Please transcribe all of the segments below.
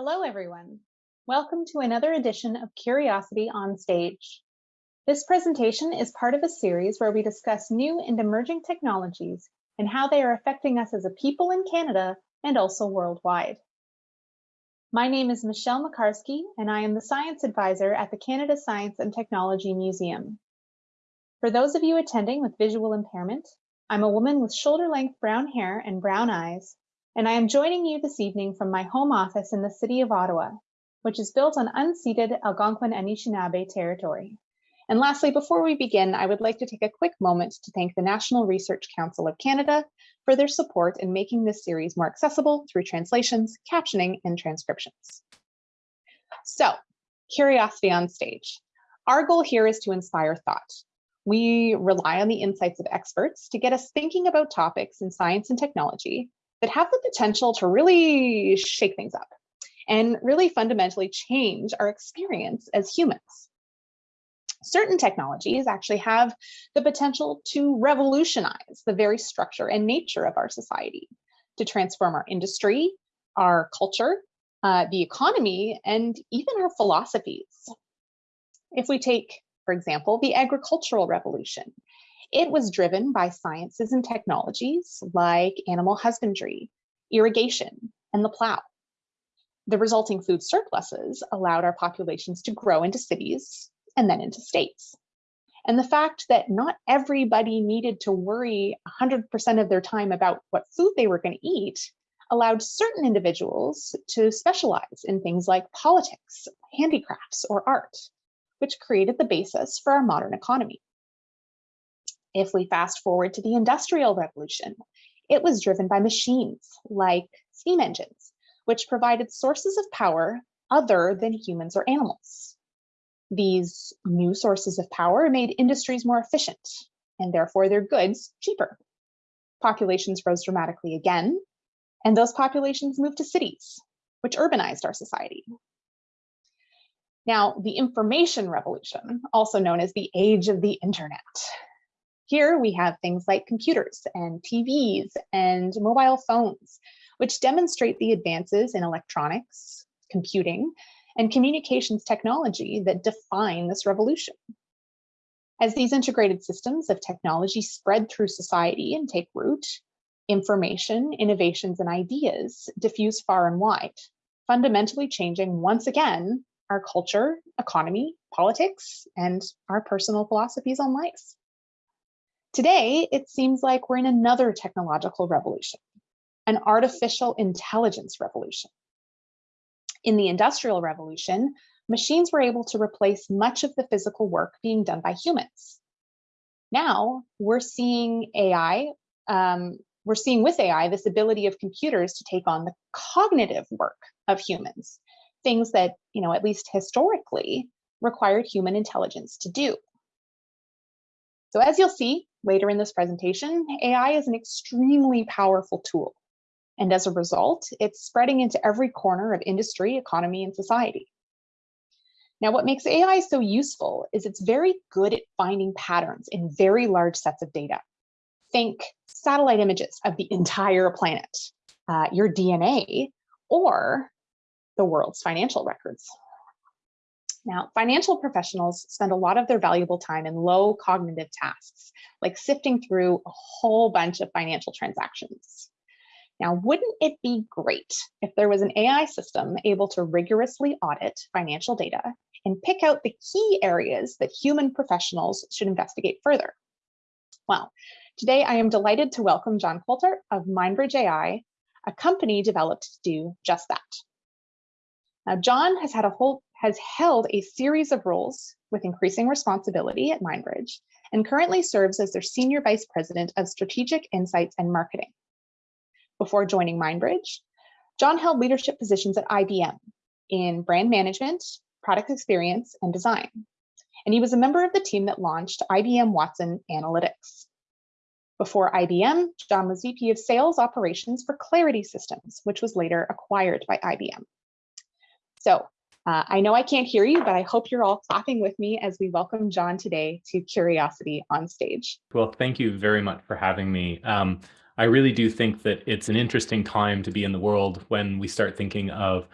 Hello, everyone. Welcome to another edition of Curiosity on Stage. This presentation is part of a series where we discuss new and emerging technologies and how they are affecting us as a people in Canada and also worldwide. My name is Michelle Makarski, and I am the Science Advisor at the Canada Science and Technology Museum. For those of you attending with visual impairment, I'm a woman with shoulder-length brown hair and brown eyes and I am joining you this evening from my home office in the city of Ottawa, which is built on unceded Algonquin Anishinaabe territory. And lastly, before we begin, I would like to take a quick moment to thank the National Research Council of Canada for their support in making this series more accessible through translations, captioning, and transcriptions. So, curiosity on stage. Our goal here is to inspire thought. We rely on the insights of experts to get us thinking about topics in science and technology that have the potential to really shake things up and really fundamentally change our experience as humans. Certain technologies actually have the potential to revolutionize the very structure and nature of our society, to transform our industry, our culture, uh, the economy, and even our philosophies. If we take, for example, the agricultural revolution, it was driven by sciences and technologies like animal husbandry, irrigation, and the plow. The resulting food surpluses allowed our populations to grow into cities and then into states. And the fact that not everybody needed to worry 100% of their time about what food they were going to eat allowed certain individuals to specialize in things like politics, handicrafts, or art, which created the basis for our modern economy. If we fast forward to the Industrial Revolution, it was driven by machines like steam engines, which provided sources of power other than humans or animals. These new sources of power made industries more efficient and therefore their goods cheaper. Populations rose dramatically again, and those populations moved to cities, which urbanized our society. Now, the information revolution, also known as the age of the internet, here we have things like computers and TVs and mobile phones, which demonstrate the advances in electronics, computing, and communications technology that define this revolution. As these integrated systems of technology spread through society and take root, information, innovations, and ideas diffuse far and wide, fundamentally changing once again our culture, economy, politics, and our personal philosophies on life. Today, it seems like we're in another technological revolution, an artificial intelligence revolution. In the Industrial Revolution, machines were able to replace much of the physical work being done by humans. Now, we're seeing AI, um, we're seeing with AI this ability of computers to take on the cognitive work of humans, things that, you know, at least historically required human intelligence to do. So as you'll see, Later in this presentation, AI is an extremely powerful tool. And as a result, it's spreading into every corner of industry, economy, and society. Now, what makes AI so useful is it's very good at finding patterns in very large sets of data. Think satellite images of the entire planet, uh, your DNA, or the world's financial records. Now, financial professionals spend a lot of their valuable time in low cognitive tasks, like sifting through a whole bunch of financial transactions. Now, wouldn't it be great if there was an AI system able to rigorously audit financial data and pick out the key areas that human professionals should investigate further? Well, today I am delighted to welcome John Coulter of MindBridge AI, a company developed to do just that. Now, John has had a whole has held a series of roles with increasing responsibility at MindBridge and currently serves as their Senior Vice President of Strategic Insights and Marketing. Before joining MindBridge, John held leadership positions at IBM in brand management, product experience, and design. And he was a member of the team that launched IBM Watson Analytics. Before IBM, John was VP of Sales Operations for Clarity Systems, which was later acquired by IBM. So uh, I know I can't hear you, but I hope you're all clapping with me as we welcome John today to Curiosity on stage. Well, thank you very much for having me. Um, I really do think that it's an interesting time to be in the world when we start thinking of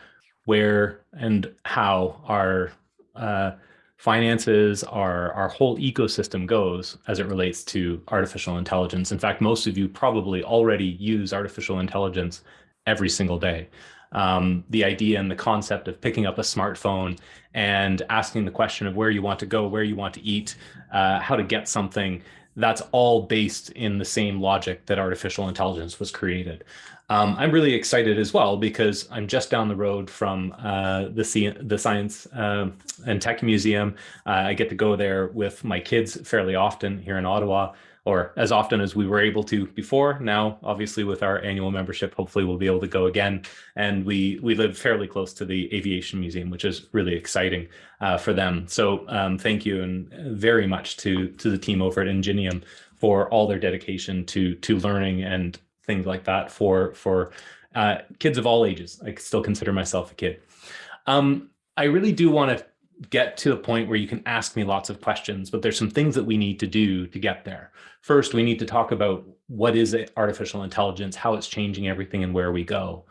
where and how our uh, finances, our, our whole ecosystem goes as it relates to artificial intelligence. In fact, most of you probably already use artificial intelligence every single day. Um, the idea and the concept of picking up a smartphone and asking the question of where you want to go, where you want to eat, uh, how to get something, that's all based in the same logic that artificial intelligence was created. Um, I'm really excited as well because I'm just down the road from uh, the, the Science uh, and Tech Museum. Uh, I get to go there with my kids fairly often here in Ottawa or as often as we were able to before. Now, obviously, with our annual membership, hopefully we'll be able to go again. And we we live fairly close to the Aviation Museum, which is really exciting uh, for them. So um, thank you and very much to to the team over at Ingenium for all their dedication to to learning and things like that for for uh, kids of all ages. I still consider myself a kid. Um, I really do want to get to a point where you can ask me lots of questions, but there's some things that we need to do to get there. First, we need to talk about what is artificial intelligence, how it's changing everything and where we go.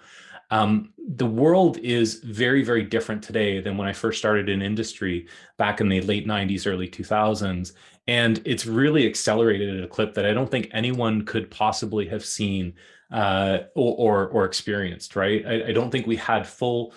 Um, the world is very, very different today than when I first started in industry back in the late 90s, early 2000s. And it's really accelerated at a clip that I don't think anyone could possibly have seen uh, or, or, or, experienced, right? I, I don't think we had full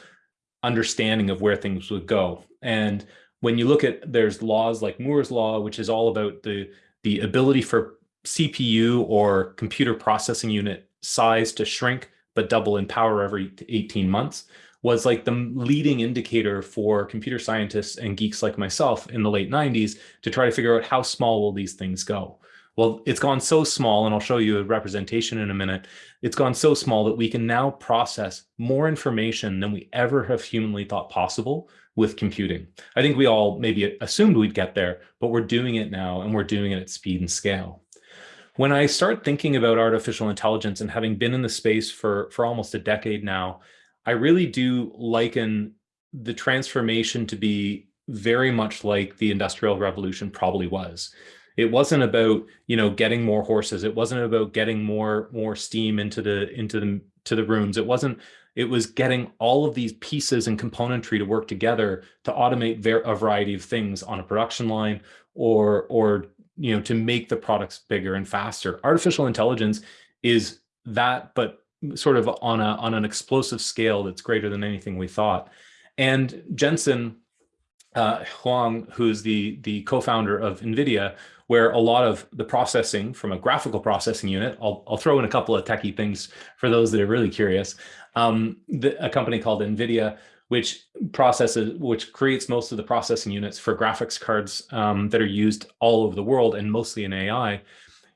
understanding of where things would go. And when you look at, there's laws like Moore's law, which is all about the, the ability for CPU or computer processing unit size to shrink, but double in power every 18 months was like the leading indicator for computer scientists and geeks like myself in the late 90s to try to figure out how small will these things go. Well, it's gone so small, and I'll show you a representation in a minute. It's gone so small that we can now process more information than we ever have humanly thought possible with computing. I think we all maybe assumed we'd get there, but we're doing it now, and we're doing it at speed and scale. When I start thinking about artificial intelligence and having been in the space for, for almost a decade now, I really do liken the transformation to be very much like the Industrial Revolution probably was. It wasn't about, you know, getting more horses. It wasn't about getting more more steam into the into the to the rooms. It wasn't it was getting all of these pieces and componentry to work together to automate a variety of things on a production line or or you know to make the products bigger and faster. Artificial intelligence is that, but sort of on a on an explosive scale that's greater than anything we thought. And Jensen uh, Huang, who's the the co-founder of NVIDIA, where a lot of the processing from a graphical processing unit, I'll, I'll throw in a couple of techie things for those that are really curious, um, the, a company called NVIDIA, which processes, which creates most of the processing units for graphics cards um, that are used all over the world and mostly in AI,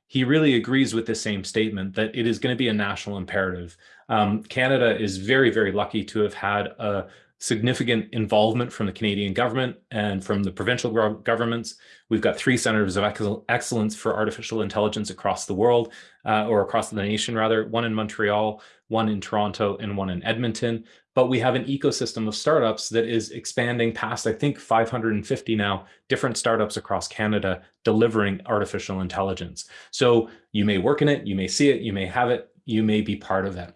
he really agrees with the same statement that it is going to be a national imperative. Um, Canada is very, very lucky to have had a significant involvement from the Canadian government and from the provincial governments. We've got three centers of excellence for artificial intelligence across the world, uh, or across the nation rather, one in Montreal, one in Toronto, and one in Edmonton. But we have an ecosystem of startups that is expanding past, I think, 550 now, different startups across Canada delivering artificial intelligence. So you may work in it, you may see it, you may have it, you may be part of it.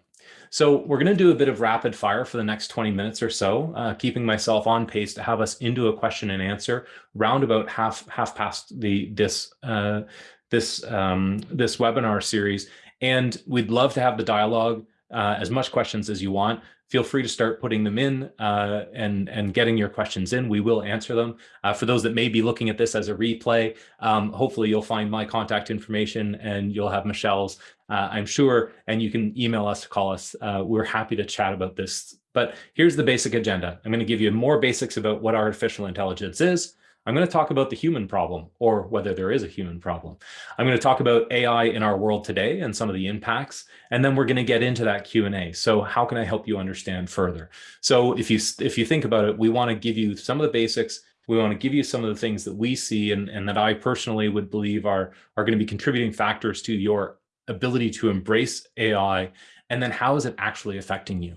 So we're going to do a bit of rapid fire for the next 20 minutes or so, uh, keeping myself on pace to have us into a question and answer round about half half past the this uh, this um, this webinar series. And we'd love to have the dialogue, uh, as much questions as you want feel free to start putting them in uh, and, and getting your questions in. We will answer them. Uh, for those that may be looking at this as a replay, um, hopefully you'll find my contact information and you'll have Michelle's, uh, I'm sure, and you can email us, to call us. Uh, we're happy to chat about this. But here's the basic agenda. I'm going to give you more basics about what artificial intelligence is. I'm going to talk about the human problem or whether there is a human problem. I'm going to talk about AI in our world today and some of the impacts, and then we're going to get into that Q&A. So how can I help you understand further? So if you if you think about it, we want to give you some of the basics. We want to give you some of the things that we see and, and that I personally would believe are, are going to be contributing factors to your ability to embrace AI, and then how is it actually affecting you?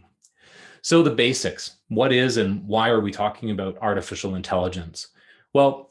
So the basics, what is and why are we talking about artificial intelligence? Well,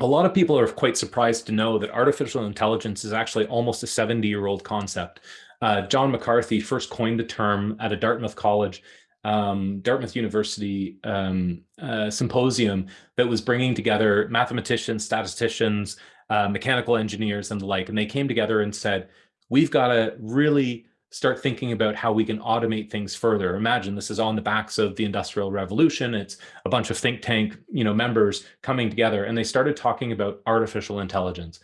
a lot of people are quite surprised to know that artificial intelligence is actually almost a 70 year old concept. Uh, John McCarthy first coined the term at a Dartmouth college um, Dartmouth University um, uh, symposium that was bringing together mathematicians, statisticians, uh, mechanical engineers and the like. And they came together and said, we've got to really start thinking about how we can automate things further. Imagine this is on the backs of the Industrial Revolution. It's a bunch of think tank you know, members coming together and they started talking about artificial intelligence.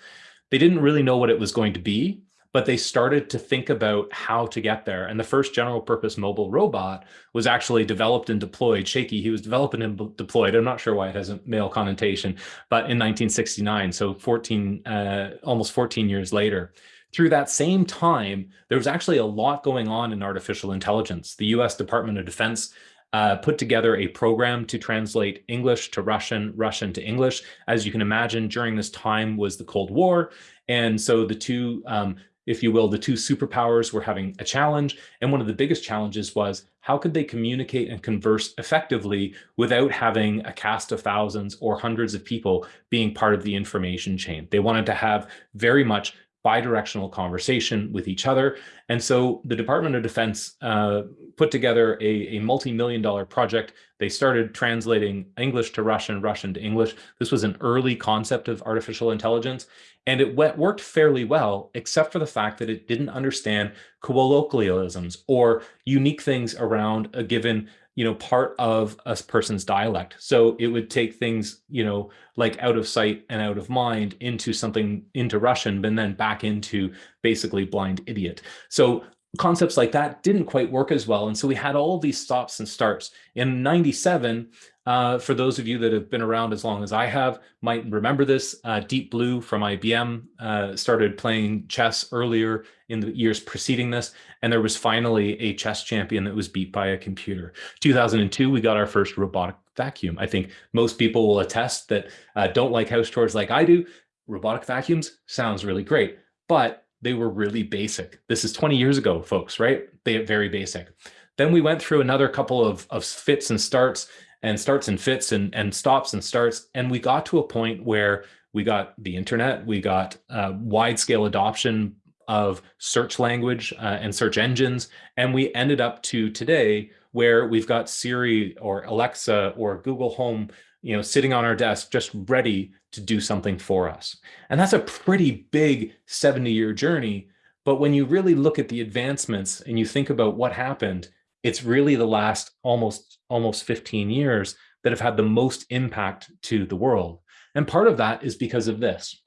They didn't really know what it was going to be, but they started to think about how to get there. And the first general purpose mobile robot was actually developed and deployed. Shakey, he was developed and deployed. I'm not sure why it has a male connotation, but in 1969, so 14, uh, almost 14 years later. Through that same time, there was actually a lot going on in artificial intelligence. The US Department of Defense uh, put together a program to translate English to Russian, Russian to English. As you can imagine, during this time was the Cold War. And so the two, um, if you will, the two superpowers were having a challenge. And one of the biggest challenges was how could they communicate and converse effectively without having a cast of thousands or hundreds of people being part of the information chain? They wanted to have very much bidirectional conversation with each other. And so the Department of Defense uh, put together a, a multi-million dollar project. They started translating English to Russian, Russian to English. This was an early concept of artificial intelligence. And it went, worked fairly well, except for the fact that it didn't understand colloquialisms or unique things around a given you know, part of a person's dialect. So it would take things, you know, like out of sight and out of mind into something into Russian, but then back into basically blind idiot. So concepts like that didn't quite work as well. And so we had all these stops and starts. In 97, uh, for those of you that have been around as long as I have, might remember this, uh, Deep Blue from IBM uh, started playing chess earlier in the years preceding this, and there was finally a chess champion that was beat by a computer. 2002, we got our first robotic vacuum. I think most people will attest that uh, don't like house chores like I do. Robotic vacuums sounds really great, but they were really basic. This is 20 years ago, folks, right? They are very basic. Then we went through another couple of, of fits and starts and starts and fits and, and stops and starts. And we got to a point where we got the internet, we got uh, wide scale adoption of search language uh, and search engines. And we ended up to today where we've got Siri or Alexa or Google Home you know, sitting on our desk, just ready to do something for us. And that's a pretty big 70 year journey. But when you really look at the advancements and you think about what happened, it's really the last almost almost 15 years that have had the most impact to the world. And part of that is because of this.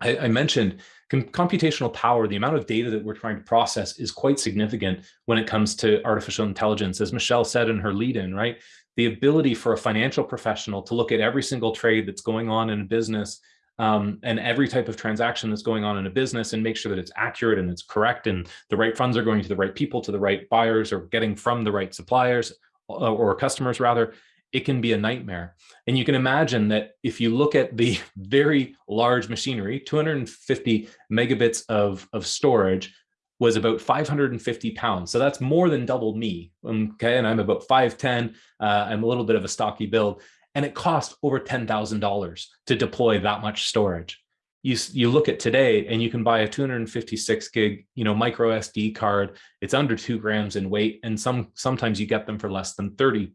I, I mentioned computational power, the amount of data that we're trying to process is quite significant when it comes to artificial intelligence. As Michelle said in her lead-in, right? The ability for a financial professional to look at every single trade that's going on in a business um, and every type of transaction that's going on in a business and make sure that it's accurate and it's correct and the right funds are going to the right people, to the right buyers or getting from the right suppliers uh, or customers rather, it can be a nightmare. And you can imagine that if you look at the very large machinery, 250 megabits of, of storage was about 550 pounds. So that's more than double me. Okay. And I'm about 5'10. Uh, I'm a little bit of a stocky build and it cost over $10,000 to deploy that much storage. You, you look at today and you can buy a 256 gig, you know, micro SD card. It's under two grams in weight. And some sometimes you get them for less than $30.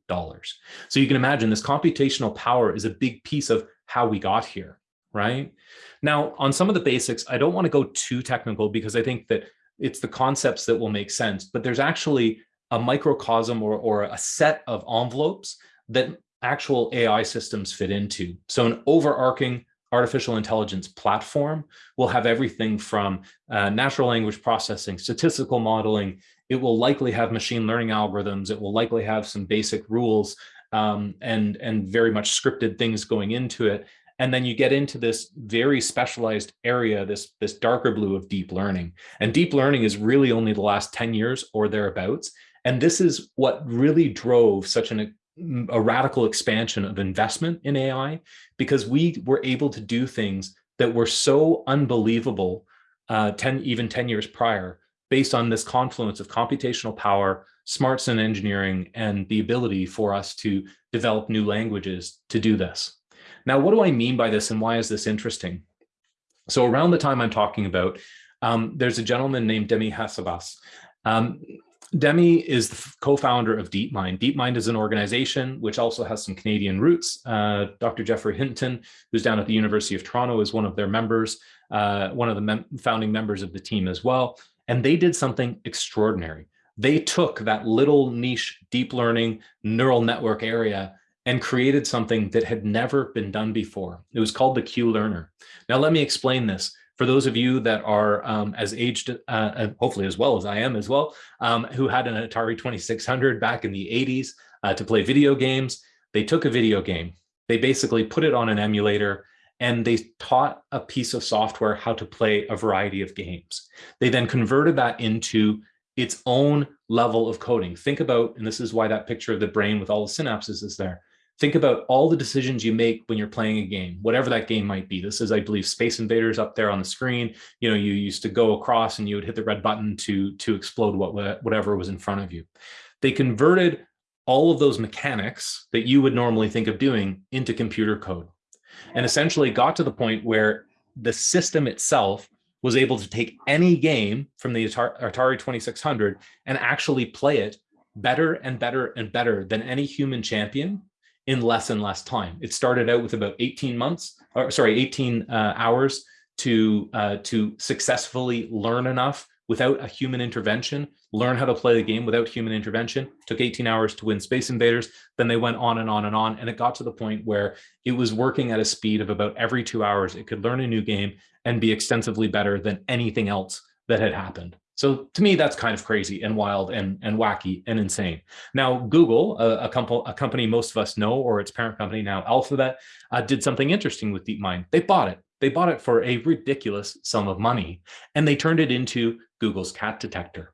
So you can imagine this computational power is a big piece of how we got here, right? Now, on some of the basics, I don't want to go too technical because I think that it's the concepts that will make sense, but there's actually a microcosm or, or a set of envelopes that actual AI systems fit into. So an overarching artificial intelligence platform will have everything from uh, natural language processing, statistical modeling. It will likely have machine learning algorithms. It will likely have some basic rules um, and, and very much scripted things going into it. And then you get into this very specialized area, this, this darker blue of deep learning. And deep learning is really only the last 10 years or thereabouts. And this is what really drove such an a radical expansion of investment in AI because we were able to do things that were so unbelievable uh, 10, even 10 years prior, based on this confluence of computational power, smarts and engineering, and the ability for us to develop new languages to do this. Now, what do I mean by this and why is this interesting? So around the time I'm talking about, um, there's a gentleman named Demi Hassabis. Um, Demi is the co-founder of DeepMind. DeepMind is an organization which also has some Canadian roots. Uh, Dr. Geoffrey Hinton, who's down at the University of Toronto, is one of their members, uh, one of the mem founding members of the team as well. And they did something extraordinary. They took that little niche deep learning neural network area and created something that had never been done before. It was called the Q-Learner. Now, let me explain this. For those of you that are um, as aged, uh, hopefully as well as I am as well, um, who had an Atari 2600 back in the 80s uh, to play video games, they took a video game, they basically put it on an emulator, and they taught a piece of software how to play a variety of games. They then converted that into its own level of coding. Think about, and this is why that picture of the brain with all the synapses is there. Think about all the decisions you make when you're playing a game, whatever that game might be. This is, I believe, Space Invaders up there on the screen. You know, you used to go across and you would hit the red button to, to explode what, whatever was in front of you. They converted all of those mechanics that you would normally think of doing into computer code and essentially got to the point where the system itself was able to take any game from the Atari 2600 and actually play it better and better and better than any human champion in less and less time. It started out with about 18 months, or sorry, 18 uh, hours to uh, to successfully learn enough without a human intervention, learn how to play the game without human intervention. took 18 hours to win Space Invaders. Then they went on and on and on. And it got to the point where it was working at a speed of about every two hours. It could learn a new game and be extensively better than anything else that had happened. So to me, that's kind of crazy and wild and, and wacky and insane. Now, Google, a, a, comp a company most of us know, or its parent company now, Alphabet, uh, did something interesting with DeepMind. They bought it. They bought it for a ridiculous sum of money, and they turned it into Google's cat detector.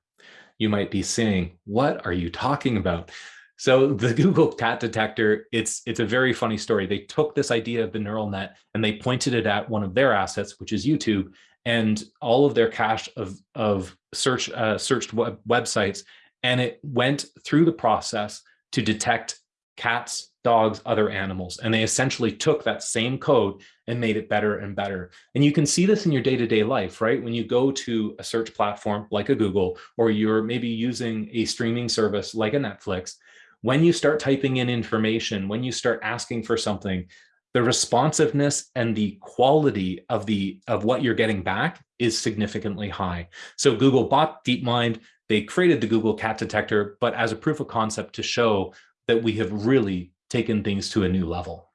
You might be saying, what are you talking about? So the Google cat detector, it's, it's a very funny story. They took this idea of the neural net and they pointed it at one of their assets, which is YouTube, and all of their cache of, of search uh, searched web websites, and it went through the process to detect cats, dogs, other animals. And they essentially took that same code and made it better and better. And you can see this in your day-to-day -day life, right? When you go to a search platform like a Google, or you're maybe using a streaming service like a Netflix, when you start typing in information, when you start asking for something, the responsiveness and the quality of the of what you're getting back is significantly high. So Google bought DeepMind, they created the Google Cat Detector, but as a proof of concept to show that we have really taken things to a new level.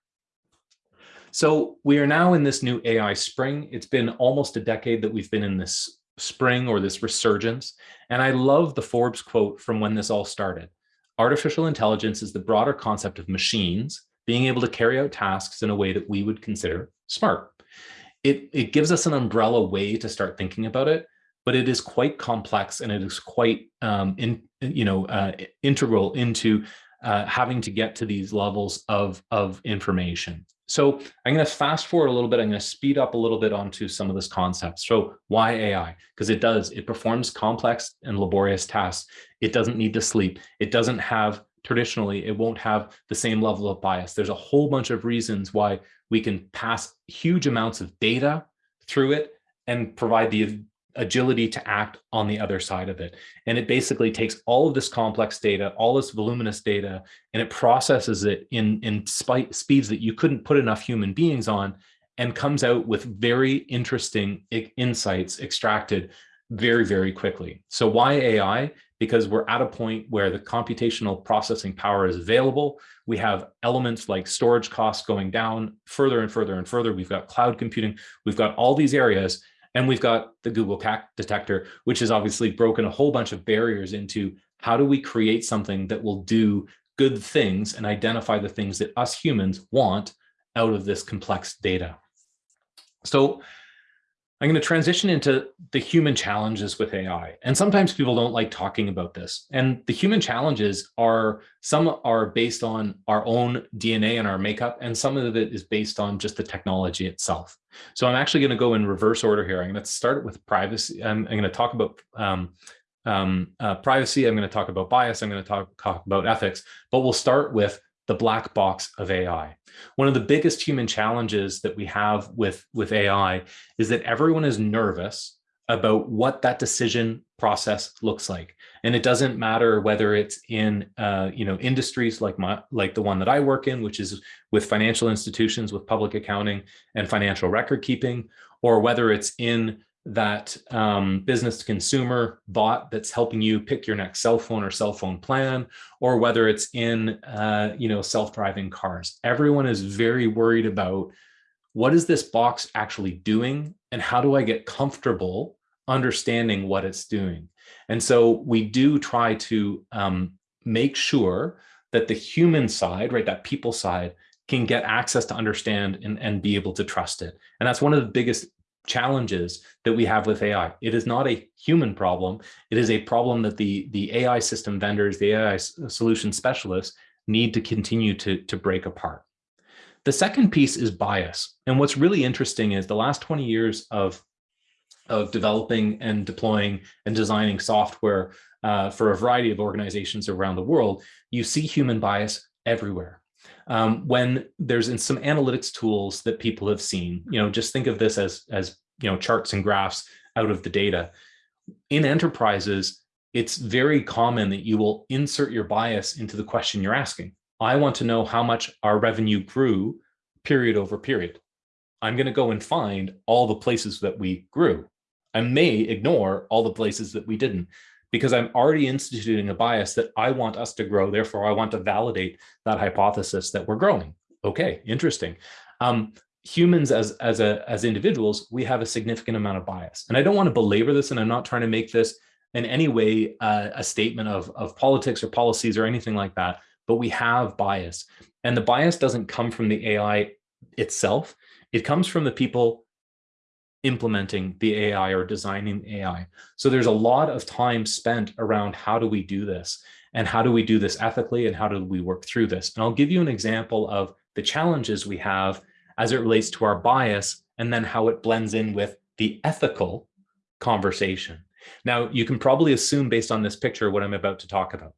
So we are now in this new AI spring. It's been almost a decade that we've been in this spring or this resurgence. And I love the Forbes quote from when this all started. Artificial intelligence is the broader concept of machines being able to carry out tasks in a way that we would consider smart. It, it gives us an umbrella way to start thinking about it, but it is quite complex and it is quite um, in, you know, uh, integral into uh, having to get to these levels of, of information. So I'm going to fast forward a little bit. I'm going to speed up a little bit onto some of this concepts. So why AI? Because it does, it performs complex and laborious tasks. It doesn't need to sleep. It doesn't have traditionally, it won't have the same level of bias. There's a whole bunch of reasons why we can pass huge amounts of data through it and provide the agility to act on the other side of it. And it basically takes all of this complex data, all this voluminous data, and it processes it in, in speeds that you couldn't put enough human beings on and comes out with very interesting insights extracted very, very quickly. So why AI? because we're at a point where the computational processing power is available. We have elements like storage costs going down further and further and further. We've got cloud computing. We've got all these areas. And we've got the Google Cat detector, which has obviously broken a whole bunch of barriers into how do we create something that will do good things and identify the things that us humans want out of this complex data. So I'm going to transition into the human challenges with AI. And sometimes people don't like talking about this. And the human challenges are, some are based on our own DNA and our makeup, and some of it is based on just the technology itself. So I'm actually going to go in reverse order here. I'm going to start with privacy. I'm, I'm going to talk about um, um, uh, privacy. I'm going to talk about bias. I'm going to talk, talk about ethics, but we'll start with the black box of AI. One of the biggest human challenges that we have with, with AI is that everyone is nervous about what that decision process looks like. And it doesn't matter whether it's in uh, you know industries like my like the one that I work in, which is with financial institutions with public accounting and financial record keeping, or whether it's in that um, business to consumer bot that's helping you pick your next cell phone or cell phone plan, or whether it's in uh, you know self-driving cars. Everyone is very worried about what is this box actually doing and how do I get comfortable understanding what it's doing. And so we do try to um, make sure that the human side, right, that people side can get access to understand and, and be able to trust it. And that's one of the biggest challenges that we have with AI. It is not a human problem. It is a problem that the, the AI system vendors, the AI solution specialists need to continue to, to break apart. The second piece is bias. And what's really interesting is the last 20 years of, of developing and deploying and designing software uh, for a variety of organizations around the world, you see human bias everywhere. Um, when there's in some analytics tools that people have seen, you know, just think of this as, as you know, charts and graphs out of the data. In enterprises, it's very common that you will insert your bias into the question you're asking. I want to know how much our revenue grew period over period. I'm going to go and find all the places that we grew. I may ignore all the places that we didn't because I'm already instituting a bias that I want us to grow. Therefore, I want to validate that hypothesis that we're growing. Okay, interesting. Um, humans as as a as individuals, we have a significant amount of bias, and I don't want to belabor this, and I'm not trying to make this in any way uh, a statement of of politics or policies or anything like that. But we have bias, and the bias doesn't come from the AI itself. It comes from the people implementing the AI or designing AI. So there's a lot of time spent around how do we do this and how do we do this ethically and how do we work through this? And I'll give you an example of the challenges we have as it relates to our bias and then how it blends in with the ethical conversation. Now, you can probably assume based on this picture what I'm about to talk about.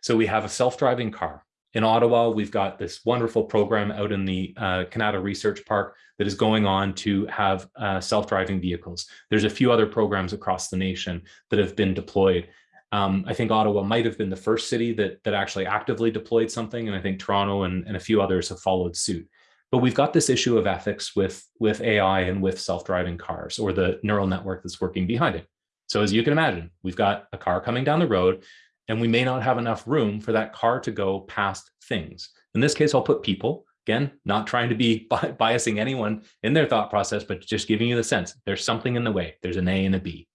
So we have a self-driving car. In Ottawa, we've got this wonderful program out in the uh, Kanata Research Park that is going on to have uh, self-driving vehicles. There's a few other programs across the nation that have been deployed. Um, I think Ottawa might have been the first city that, that actually actively deployed something, and I think Toronto and, and a few others have followed suit. But we've got this issue of ethics with, with AI and with self-driving cars or the neural network that's working behind it. So as you can imagine, we've got a car coming down the road and we may not have enough room for that car to go past things. In this case, I'll put people, again, not trying to be bi biasing anyone in their thought process, but just giving you the sense there's something in the way. There's an A and a B.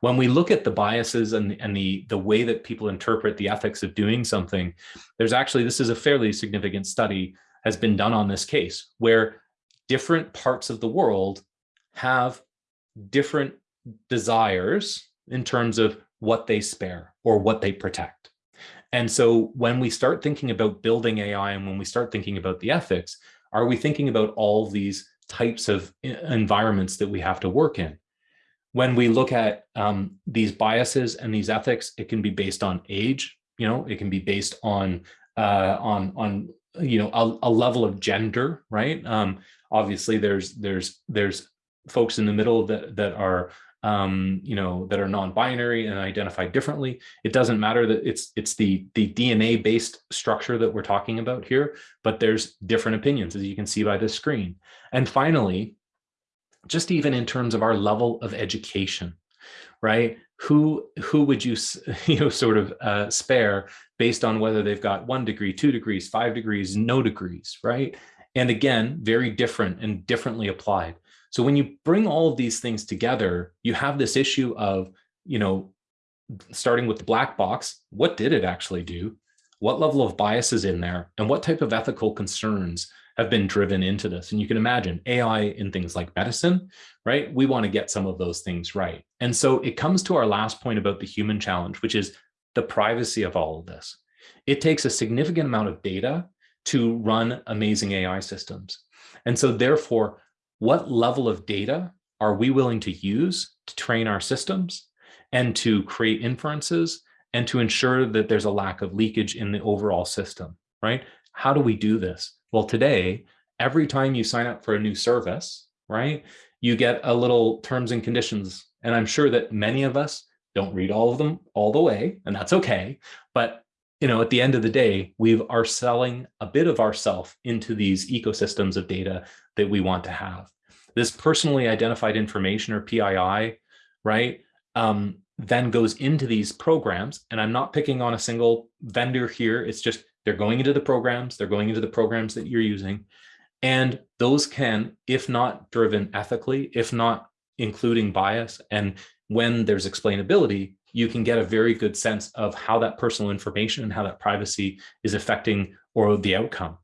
When we look at the biases and, and the, the way that people interpret the ethics of doing something, there's actually, this is a fairly significant study has been done on this case where different parts of the world have different desires in terms of what they spare or what they protect. And so when we start thinking about building AI and when we start thinking about the ethics, are we thinking about all these types of environments that we have to work in? When we look at um, these biases and these ethics, it can be based on age, you know, it can be based on uh, on on you know a, a level of gender, right? Um, obviously, there's there's there's folks in the middle that that are um, you know, that are non-binary and identify differently. It doesn't matter that it's it's the the DNA-based structure that we're talking about here, but there's different opinions, as you can see by this screen. And finally, just even in terms of our level of education, right? Who who would you you know sort of uh, spare based on whether they've got one degree, two degrees, five degrees, no degrees, right? And again, very different and differently applied. So when you bring all of these things together, you have this issue of, you know, starting with the black box, what did it actually do? What level of bias is in there? And what type of ethical concerns have been driven into this? And you can imagine AI in things like medicine, right? We want to get some of those things right. And so it comes to our last point about the human challenge, which is the privacy of all of this. It takes a significant amount of data to run amazing AI systems. And so therefore, what level of data are we willing to use to train our systems and to create inferences and to ensure that there's a lack of leakage in the overall system, right? How do we do this? Well, today, every time you sign up for a new service, right, you get a little terms and conditions And I'm sure that many of us don't read all of them all the way, and that's okay. But you know, at the end of the day, we are selling a bit of ourself into these ecosystems of data that we want to have. This personally identified information or PII, right, um, then goes into these programs. And I'm not picking on a single vendor here. It's just they're going into the programs, they're going into the programs that you're using. And those can, if not driven ethically, if not including bias, and when there's explainability, you can get a very good sense of how that personal information and how that privacy is affecting or the outcome.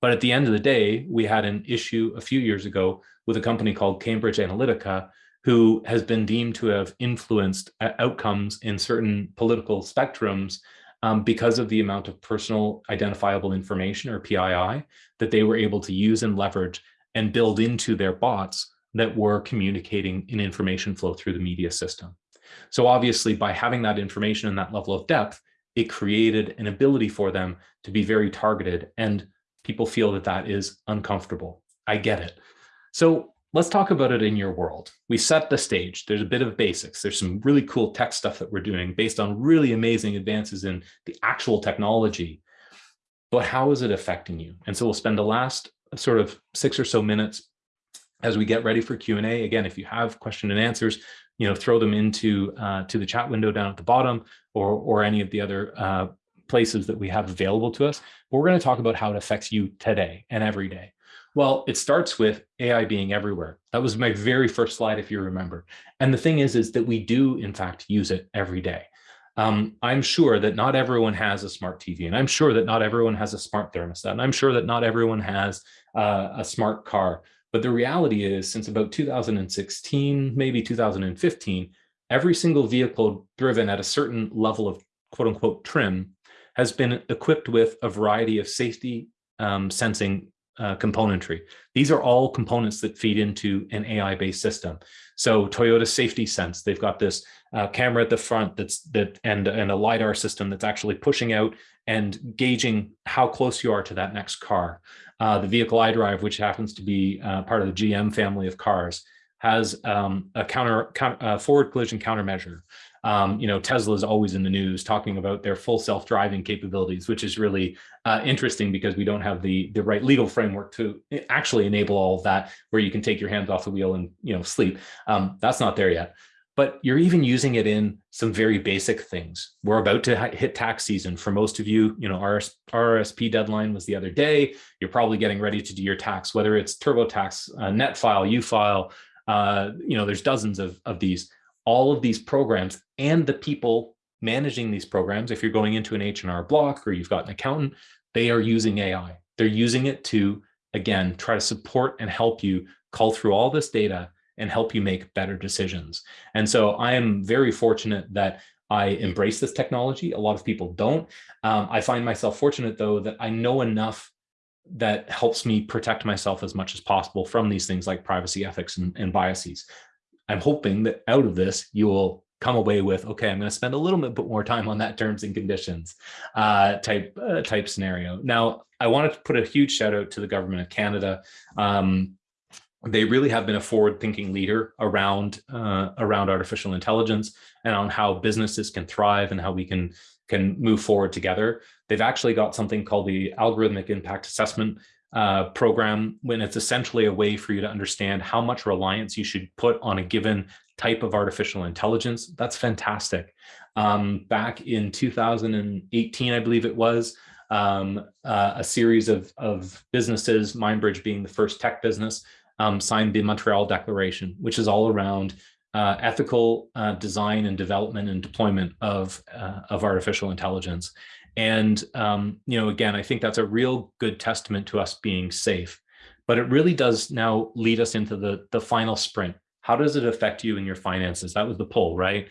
But at the end of the day, we had an issue a few years ago with a company called Cambridge Analytica, who has been deemed to have influenced uh, outcomes in certain political spectrums um, because of the amount of personal identifiable information or PII that they were able to use and leverage and build into their bots that were communicating in information flow through the media system. So obviously by having that information and that level of depth, it created an ability for them to be very targeted and people feel that that is uncomfortable. I get it. So let's talk about it in your world. We set the stage. There's a bit of basics. There's some really cool tech stuff that we're doing based on really amazing advances in the actual technology. But how is it affecting you? And so we'll spend the last sort of six or so minutes as we get ready for Q&A. Again, if you have question and answers, you know, throw them into uh, to the chat window down at the bottom or, or any of the other uh, places that we have available to us. But we're going to talk about how it affects you today and every day. Well, it starts with AI being everywhere. That was my very first slide, if you remember. And the thing is, is that we do, in fact, use it every day. Um, I'm sure that not everyone has a smart TV, and I'm sure that not everyone has a smart thermostat, and I'm sure that not everyone has uh, a smart car. But the reality is, since about 2016, maybe 2015, every single vehicle driven at a certain level of quote unquote trim has been equipped with a variety of safety um, sensing uh, componentry. These are all components that feed into an AI-based system. So Toyota Safety Sense, they've got this uh, camera at the front that's that and and a lidar system that's actually pushing out and gauging how close you are to that next car. Uh, the vehicle iDrive, which happens to be uh, part of the GM family of cars, has um, a counter, counter uh, forward collision countermeasure. Um, you know, Tesla is always in the news talking about their full self-driving capabilities, which is really uh, interesting because we don't have the the right legal framework to actually enable all of that, where you can take your hands off the wheel and you know sleep. Um, that's not there yet but you're even using it in some very basic things. We're about to hit tax season. For most of you, you know, RS, RRSP deadline was the other day. You're probably getting ready to do your tax, whether it's TurboTax, uh, NetFile, UFile, uh, you know, there's dozens of, of these. All of these programs and the people managing these programs, if you're going into an H&R block or you've got an accountant, they are using AI. They're using it to, again, try to support and help you call through all this data and help you make better decisions. And so I am very fortunate that I embrace this technology. A lot of people don't. Um, I find myself fortunate though that I know enough that helps me protect myself as much as possible from these things like privacy ethics and, and biases. I'm hoping that out of this, you will come away with, okay, I'm going to spend a little bit more time on that terms and conditions uh, type uh, type scenario. Now, I wanted to put a huge shout out to the government of Canada. Um, they really have been a forward-thinking leader around uh, around artificial intelligence and on how businesses can thrive and how we can can move forward together. They've actually got something called the algorithmic impact assessment uh, program when it's essentially a way for you to understand how much reliance you should put on a given type of artificial intelligence. That's fantastic. Um, back in 2018, I believe it was, um, uh, a series of, of businesses, MindBridge being the first tech business, um, signed the Montreal Declaration, which is all around uh, ethical uh, design and development and deployment of, uh, of artificial intelligence. And, um, you know, again, I think that's a real good testament to us being safe. But it really does now lead us into the, the final sprint. How does it affect you and your finances? That was the poll, right?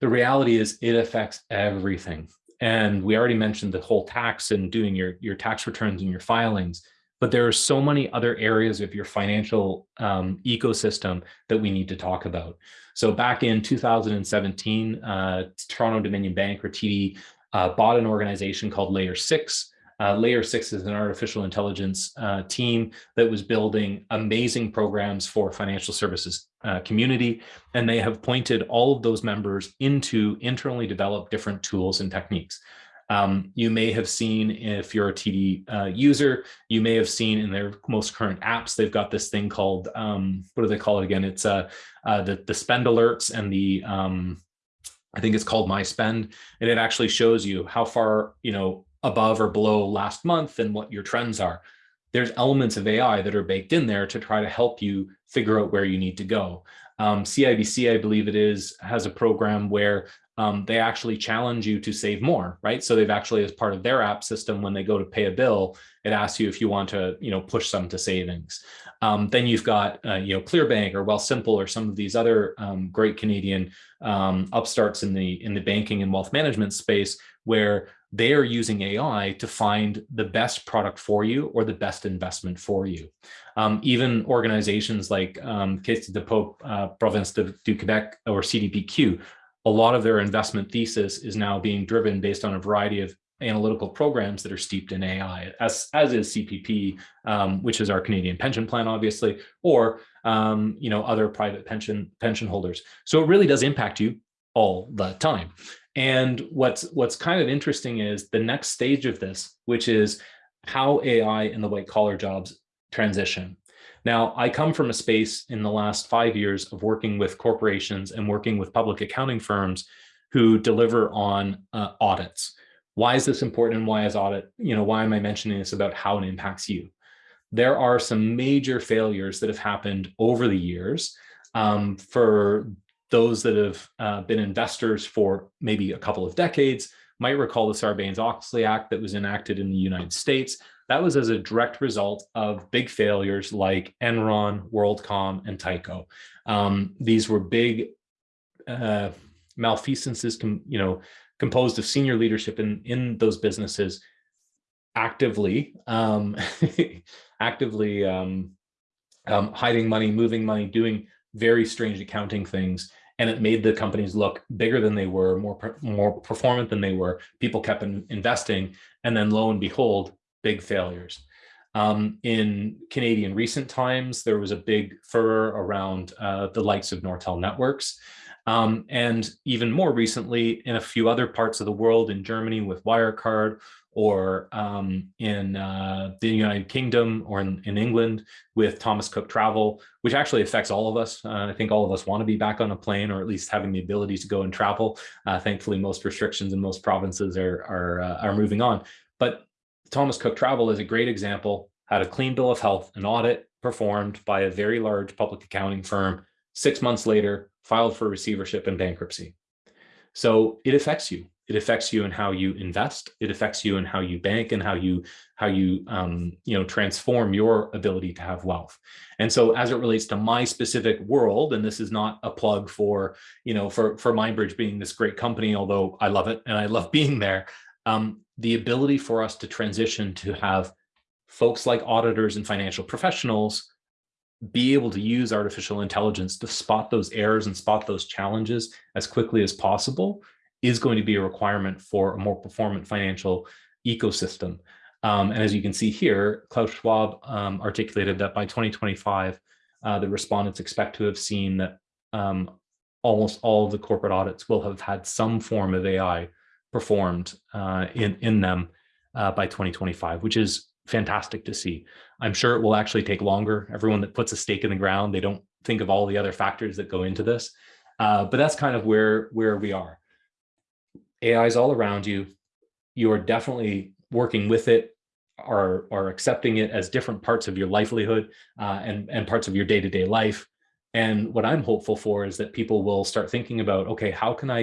The reality is it affects everything. And we already mentioned the whole tax and doing your, your tax returns and your filings but there are so many other areas of your financial um, ecosystem that we need to talk about. So back in 2017, uh, Toronto Dominion Bank or TD uh, bought an organization called Layer 6. Uh, Layer 6 is an artificial intelligence uh, team that was building amazing programs for financial services uh, community, and they have pointed all of those members into internally developed different tools and techniques. Um, you may have seen, if you're a TD uh, user, you may have seen in their most current apps, they've got this thing called, um, what do they call it again? It's uh, uh, the, the spend alerts and the, um, I think it's called My Spend, and it actually shows you how far, you know, above or below last month and what your trends are. There's elements of AI that are baked in there to try to help you figure out where you need to go. Um, CIBC, I believe it is, has a program where um, they actually challenge you to save more, right? So they've actually, as part of their app system, when they go to pay a bill, it asks you if you want to, you know, push some to savings. Um, then you've got, uh, you know, ClearBank or Wealthsimple or some of these other um, great Canadian um, upstarts in the in the banking and wealth management space where they are using AI to find the best product for you or the best investment for you. Um, even organizations like um, Caisse de dépôt uh, Province de, du Quebec or CDPQ, a lot of their investment thesis is now being driven based on a variety of analytical programs that are steeped in AI, as, as is CPP, um, which is our Canadian pension plan, obviously, or um, you know other private pension pension holders. So it really does impact you all the time. And what's what's kind of interesting is the next stage of this, which is how AI and the white collar jobs transition. Now, I come from a space in the last five years of working with corporations and working with public accounting firms who deliver on uh, audits. Why is this important and why is audit, you know, why am I mentioning this about how it impacts you? There are some major failures that have happened over the years um, for those that have uh, been investors for maybe a couple of decades might recall the Sarbanes-Oxley Act that was enacted in the United States. That was as a direct result of big failures like Enron, WorldCom, and Tyco. Um, these were big uh, malfeasances, you know, composed of senior leadership in, in those businesses actively, um, actively um, um, hiding money, moving money, doing very strange accounting things and it made the companies look bigger than they were, more more performant than they were. People kept in, investing, and then lo and behold, big failures. Um, in Canadian recent times, there was a big furor around uh, the likes of Nortel Networks. Um, and even more recently, in a few other parts of the world, in Germany with Wirecard, or um, in uh, the United Kingdom or in, in, England with Thomas Cook Travel, which actually affects all of us. Uh, I think all of us want to be back on a plane or at least having the ability to go and travel. Uh, thankfully, most restrictions in most provinces are, are, uh, are moving on. But Thomas Cook Travel is a great example, had a clean bill of health, an audit performed by a very large public accounting firm. Six months later, filed for receivership and bankruptcy. So it affects you it affects you in how you invest it affects you in how you bank and how you how you um, you know transform your ability to have wealth. And so as it relates to my specific world and this is not a plug for you know for for MindBridge being this great company although i love it and i love being there um, the ability for us to transition to have folks like auditors and financial professionals be able to use artificial intelligence to spot those errors and spot those challenges as quickly as possible is going to be a requirement for a more performant financial ecosystem. Um, and as you can see here, Klaus Schwab um, articulated that by 2025, uh, the respondents expect to have seen that um, almost all of the corporate audits will have had some form of AI performed uh, in, in them uh, by 2025, which is fantastic to see. I'm sure it will actually take longer. Everyone that puts a stake in the ground, they don't think of all the other factors that go into this. Uh, but that's kind of where, where we are. AI is all around you. You are definitely working with it, are, are accepting it as different parts of your livelihood uh, and, and parts of your day-to-day -day life. And what I'm hopeful for is that people will start thinking about, okay, how can I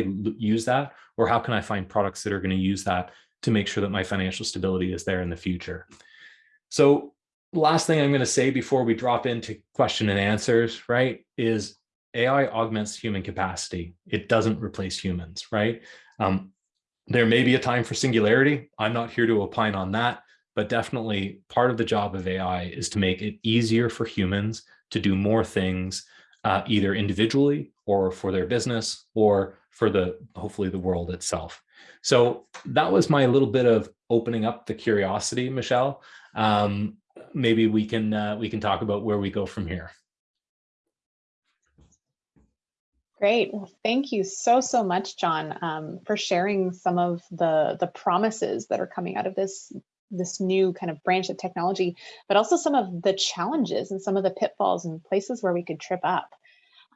use that? Or how can I find products that are going to use that to make sure that my financial stability is there in the future? So last thing I'm going to say before we drop into question and answers, right, is AI augments human capacity. It doesn't replace humans, right? Um, there may be a time for singularity. I'm not here to opine on that, but definitely part of the job of AI is to make it easier for humans to do more things, uh, either individually or for their business or for the hopefully the world itself. So that was my little bit of opening up the curiosity, Michelle, um, maybe we can uh, we can talk about where we go from here. Great. Well, thank you so, so much, John, um, for sharing some of the, the promises that are coming out of this, this new kind of branch of technology, but also some of the challenges and some of the pitfalls and places where we could trip up.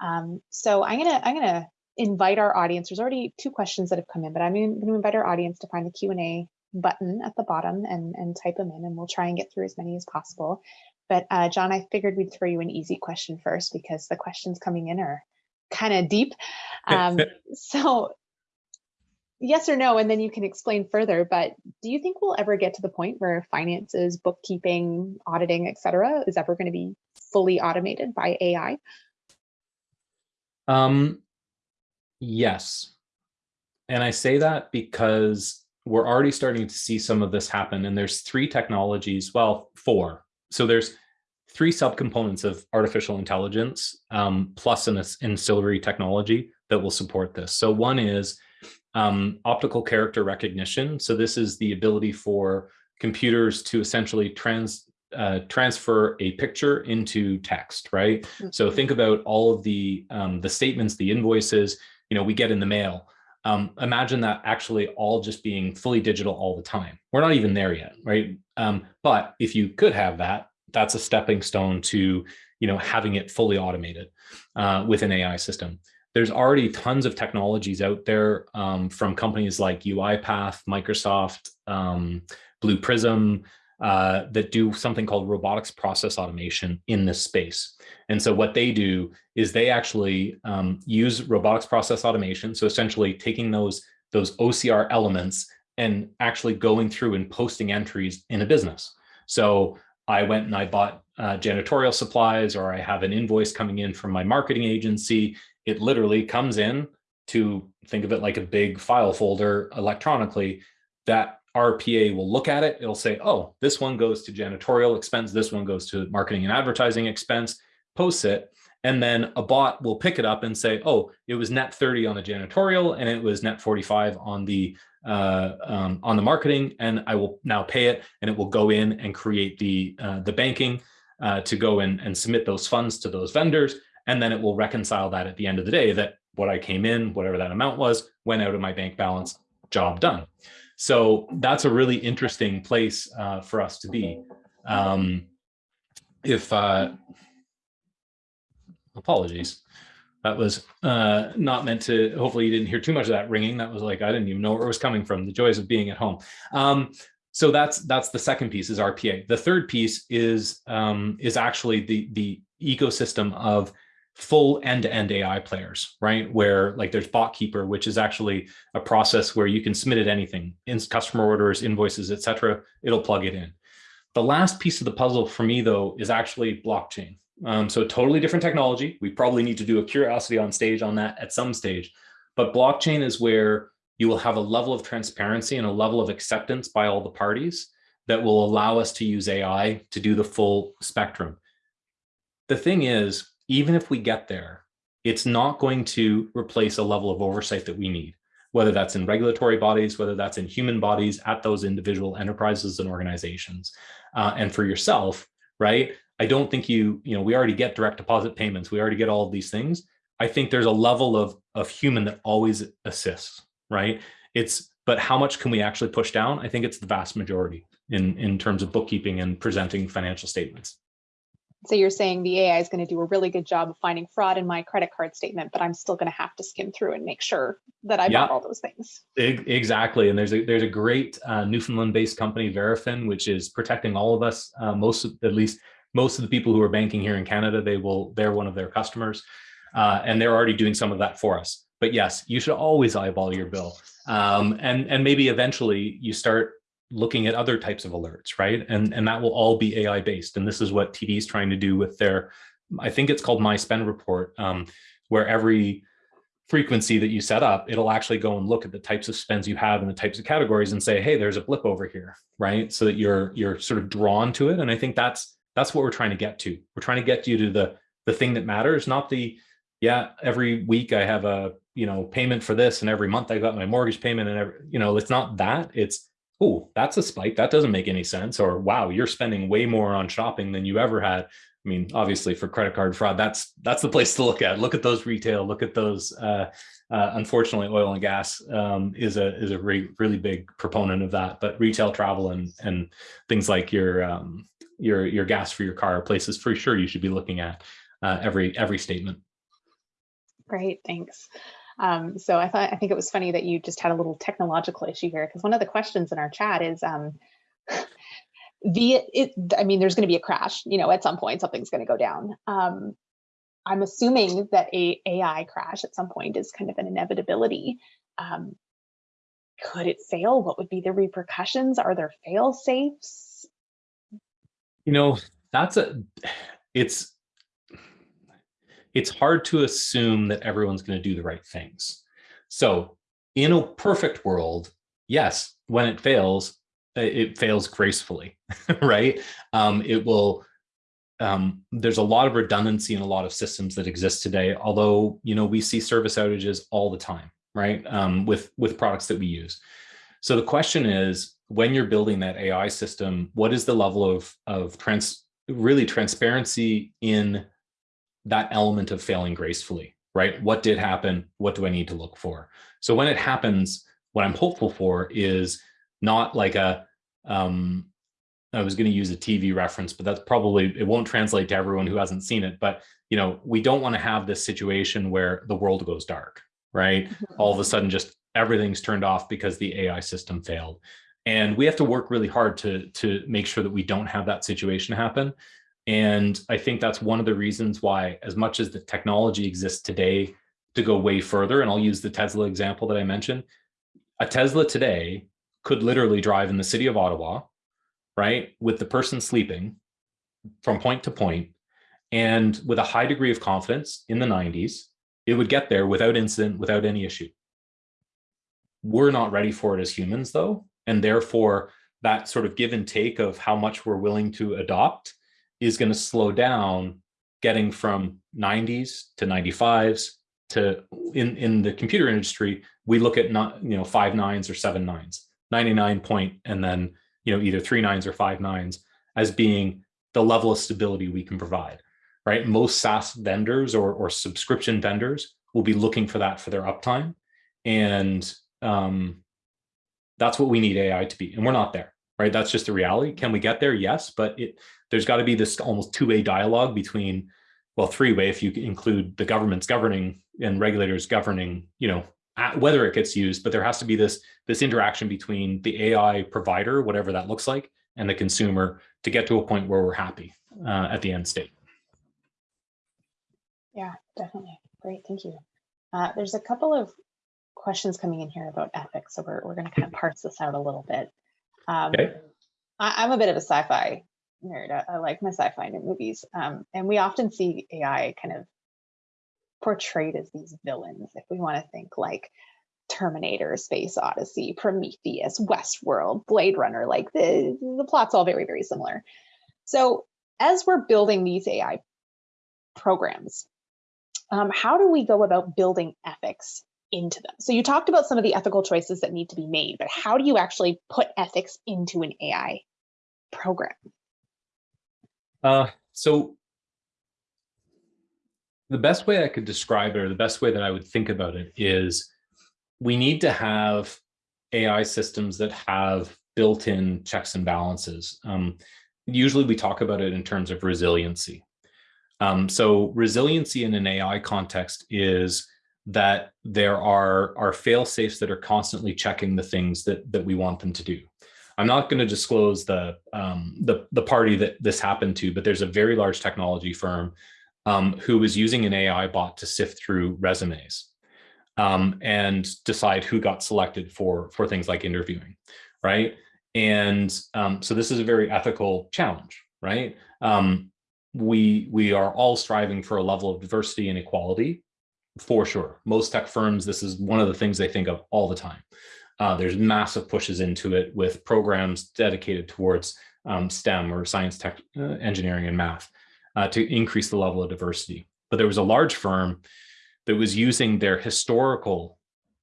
Um, so I'm gonna, I'm gonna invite our audience. There's already two questions that have come in, but I'm gonna invite our audience to find the Q&A button at the bottom and, and type them in, and we'll try and get through as many as possible. But uh, John, I figured we'd throw you an easy question first because the questions coming in are kind of deep. Um, so yes or no, and then you can explain further, but do you think we'll ever get to the point where finances, bookkeeping, auditing, et cetera, is ever going to be fully automated by AI? Um, yes. And I say that because we're already starting to see some of this happen. And there's three technologies, well, four. So there's three subcomponents of artificial intelligence um, plus an ancillary technology that will support this. So one is um, optical character recognition. So this is the ability for computers to essentially trans uh, transfer a picture into text, right? Mm -hmm. So think about all of the um, the statements, the invoices, you know, we get in the mail. Um, imagine that actually all just being fully digital all the time. We're not even there yet, right? Um, but if you could have that, that's a stepping stone to you know having it fully automated uh, with an AI system. There's already tons of technologies out there um, from companies like UiPath, Microsoft, um, Blue Prism, uh, that do something called robotics process automation in this space. And so what they do is they actually um, use robotics process automation. So essentially taking those, those OCR elements and actually going through and posting entries in a business. So I went and I bought uh, janitorial supplies or I have an invoice coming in from my marketing agency. It literally comes in to think of it like a big file folder electronically that RPA will look at it. It'll say, oh, this one goes to janitorial expense. This one goes to marketing and advertising expense, posts it. And then a bot will pick it up and say, oh, it was net 30 on the janitorial and it was net 45 on the uh, um, on the marketing and I will now pay it and it will go in and create the, uh, the banking uh, to go in and submit those funds to those vendors. And then it will reconcile that at the end of the day that what I came in, whatever that amount was, went out of my bank balance, job done. So that's a really interesting place uh, for us to be. Um, if, uh, apologies that was uh, not meant to, hopefully you didn't hear too much of that ringing. That was like, I didn't even know where it was coming from, the joys of being at home. Um, so that's that's the second piece is RPA. The third piece is um, is actually the the ecosystem of full end-to-end -end AI players, right? Where like there's BotKeeper, which is actually a process where you can submit it anything, in customer orders, invoices, etc. It'll plug it in. The last piece of the puzzle for me though is actually blockchain. Um, so totally different technology. We probably need to do a curiosity on stage on that at some stage. But blockchain is where you will have a level of transparency and a level of acceptance by all the parties that will allow us to use AI to do the full spectrum. The thing is, even if we get there, it's not going to replace a level of oversight that we need, whether that's in regulatory bodies, whether that's in human bodies at those individual enterprises and organizations. Uh, and for yourself, right? I don't think you, you know, we already get direct deposit payments. We already get all of these things. I think there's a level of, of human that always assists, right? It's, but how much can we actually push down? I think it's the vast majority in, in terms of bookkeeping and presenting financial statements. So you're saying the AI is going to do a really good job of finding fraud in my credit card statement, but I'm still going to have to skim through and make sure that I yeah, bought all those things. Exactly. And there's a there's a great uh, Newfoundland-based company, Verafin, which is protecting all of us, uh, most at least most of the people who are banking here in Canada, they will, they're one of their customers. Uh, and they're already doing some of that for us. But yes, you should always eyeball your bill. Um, and, and maybe eventually you start looking at other types of alerts, right? And, and that will all be AI based. And this is what TD is trying to do with their, I think it's called My Spend Report, um, where every frequency that you set up, it'll actually go and look at the types of spends you have and the types of categories and say, hey, there's a blip over here, right? So that you're you're sort of drawn to it. And I think that's that's what we're trying to get to. We're trying to get you to the the thing that matters, not the yeah, every week I have a, you know, payment for this and every month I got my mortgage payment and every, you know, it's not that. It's oh, that's a spike. That doesn't make any sense. Or wow, you're spending way more on shopping than you ever had. I mean, obviously for credit card fraud, that's that's the place to look at. Look at those retail. Look at those. Uh, uh, unfortunately, oil and gas um, is a is a re really big proponent of that. But retail, travel, and and things like your um, your your gas for your car places for sure you should be looking at uh, every every statement. Great, thanks. Um, so I thought I think it was funny that you just had a little technological issue here because one of the questions in our chat is um, the it I mean there's going to be a crash you know at some point something's going to go down. Um, I'm assuming that a AI crash at some point is kind of an inevitability. Um, could it fail? What would be the repercussions? Are there fail safes? You know, that's a it's it's hard to assume that everyone's going to do the right things. So in a perfect world, yes, when it fails, it fails gracefully, right? Um, it will, um, there's a lot of redundancy in a lot of systems that exist today, although, you know, we see service outages all the time, right? Um, with, with products that we use. So the question is, when you're building that AI system, what is the level of, of trans, really transparency in that element of failing gracefully, right? What did happen? What do I need to look for? So when it happens, what I'm hopeful for is not like a, um, I was going to use a TV reference, but that's probably, it won't translate to everyone who hasn't seen it. But, you know, we don't want to have this situation where the world goes dark, right? All of a sudden, just everything's turned off because the AI system failed. And we have to work really hard to, to make sure that we don't have that situation happen. And I think that's one of the reasons why, as much as the technology exists today to go way further, and I'll use the Tesla example that I mentioned, a Tesla today could literally drive in the city of Ottawa, right, with the person sleeping from point to point, and with a high degree of confidence in the 90s, it would get there without incident, without any issue. We're not ready for it as humans, though, and therefore that sort of give and take of how much we're willing to adopt is going to slow down getting from 90s to 95s to in in the computer industry we look at not you know five nines or seven nines 99 point and then you know either three nines or five nines as being the level of stability we can provide right? Most saas vendors or, or subscription vendors will be looking for that for their uptime and um, that's what we need ai to be and we're not there right that's just the reality can we get there yes but it there's got to be this almost two-way dialogue between, well, three-way if you include the government's governing and regulators governing, you know, whether it gets used, but there has to be this, this interaction between the AI provider, whatever that looks like, and the consumer to get to a point where we're happy uh, at the end state. Yeah, definitely. Great, thank you. Uh, there's a couple of questions coming in here about ethics, so we're, we're going to kind of parse this out a little bit. Um, okay. I, am a bit of a sci-fi nerd. I, I like my sci-fi movies, um, and we often see AI kind of portrayed as these villains. If we want to think like Terminator, Space Odyssey, Prometheus, Westworld, Blade Runner, like the the plot's all very very similar. So as we're building these AI programs, um, how do we go about building ethics into them? So you talked about some of the ethical choices that need to be made, but how do you actually put ethics into an AI program? Uh, so the best way I could describe it, or the best way that I would think about it is we need to have AI systems that have built-in checks and balances. Um, usually we talk about it in terms of resiliency. Um, so resiliency in an AI context is that there are, are fail safes that are constantly checking the things that, that we want them to do. I'm not going to disclose the, um, the, the party that this happened to, but there's a very large technology firm um, who was using an AI bot to sift through resumes um, and decide who got selected for, for things like interviewing, right? And um, so this is a very ethical challenge, right? Um, we, we are all striving for a level of diversity and equality, for sure. Most tech firms, this is one of the things they think of all the time. Uh, there's massive pushes into it with programs dedicated towards um, STEM or science, tech, uh, engineering, and math uh, to increase the level of diversity. But there was a large firm that was using their historical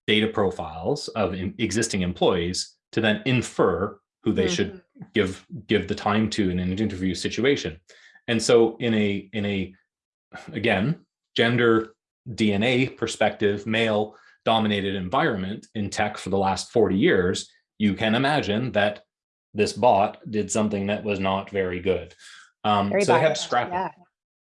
data profiles of existing employees to then infer who they should Mm-hmm. give give the time to in an interview situation. And so in a in a again gender DNA perspective, male dominated environment in tech for the last 40 years, you can imagine that this bot did something that was not very good. Um, Very so they had to scrap yeah. it,